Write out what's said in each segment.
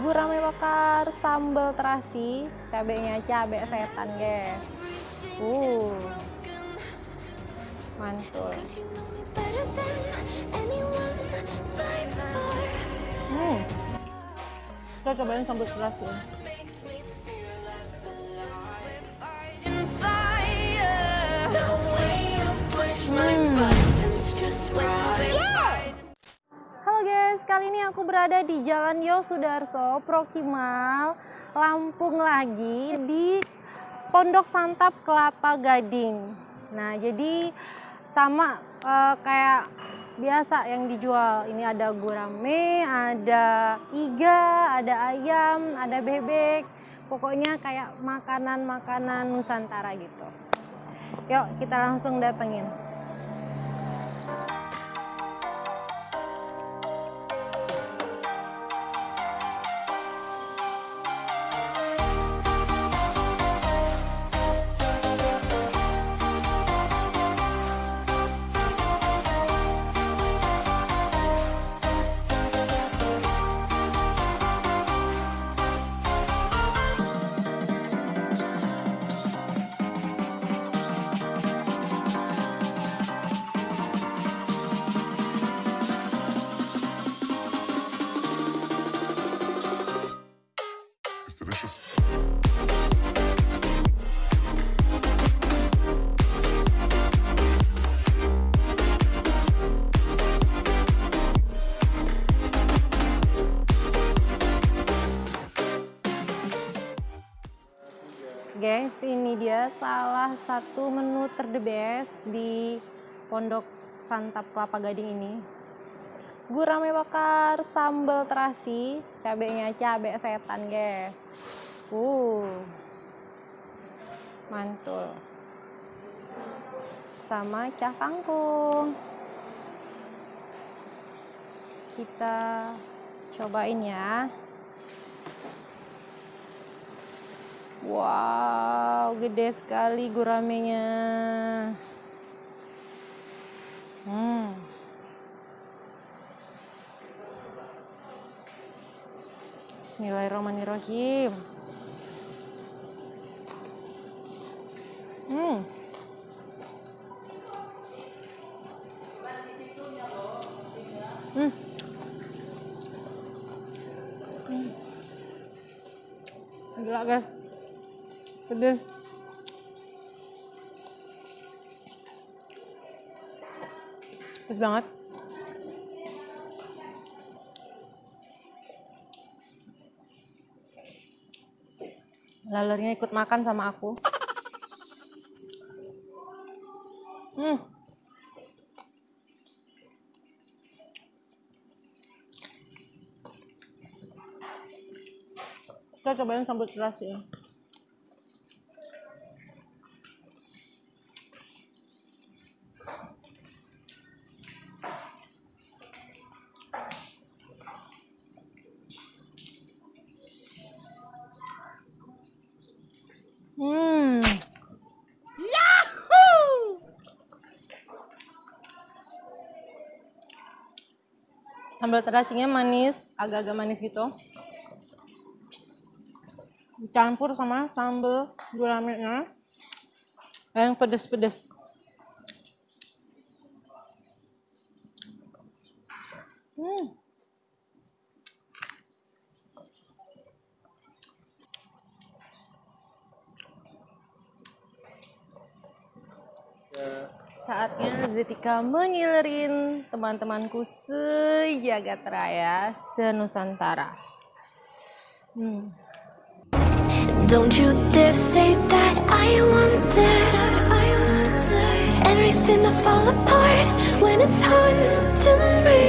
Gurame bakar sambal terasi, cabenya cabe setan, guys. Uh. Mantul. Hmm. Kita cobain sambal terasi. Berada di Jalan Yosudarso, Prokimal, Lampung lagi di Pondok Santap Kelapa Gading. Nah, jadi sama eh, kayak biasa yang dijual. Ini ada gurame, ada iga, ada ayam, ada bebek. Pokoknya kayak makanan-makanan Nusantara gitu. Yuk, kita langsung datengin. Ini dia salah satu menu ter the best di Pondok Santap Kelapa Gading ini. Gurame bakar sambal terasi, cabenya cabe setan, guys. Uh. Mantul. Sama cah kangkung. Kita cobain ya. Wow, gede sekali guramenya. Hmm. Bismillahirrahmanirrahim. Hmm. Hmm. Hmm. Gila guys pedes. Pedes banget. Lalernya ikut makan sama aku. Hmm. Kita cobain sambal terasi ya Hmm. Sambal terasinya manis, agak-agak manis gitu. Campur sama sambal guramenya yang pedes-pedes. Hmm. Saatnya Zetika mengilerin teman-temanku sejagat raya senusantara. Hmm. Don't you dare say that I wanted, I wanted everything to fall apart when it's haunting me.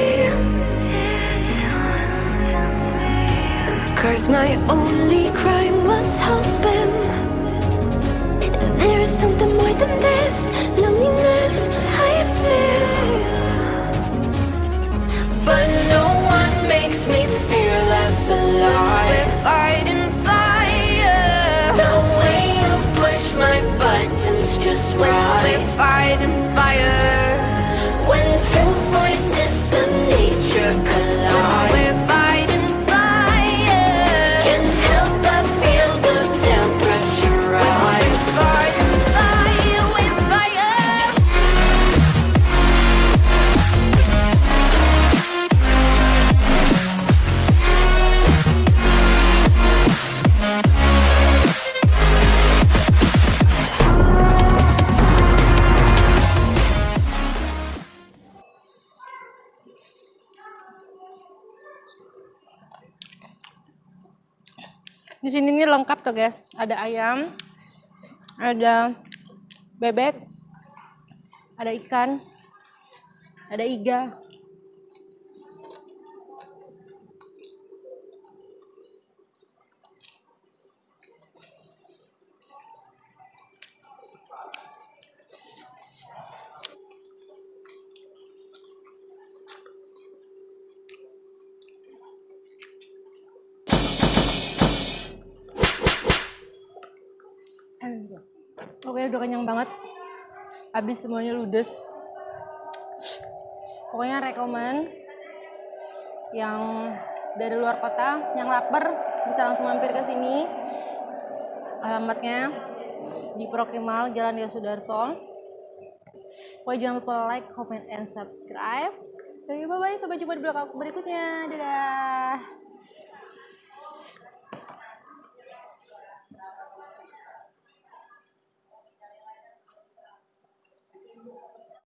Cause my only crime was hoping there is something more than this Di sini nih lengkap tuh guys. Ada ayam, ada bebek, ada ikan, ada iga. Oke, udah kenyang banget. Habis semuanya ludes. Pokoknya rekomen yang dari luar kota, yang lapar bisa langsung mampir ke sini. Alamatnya di Prokimal Jalan Yosudarso. Pokoknya jangan lupa like, comment, and subscribe. So, bye-bye. Sampai jumpa di vlog aku berikutnya. Dadah.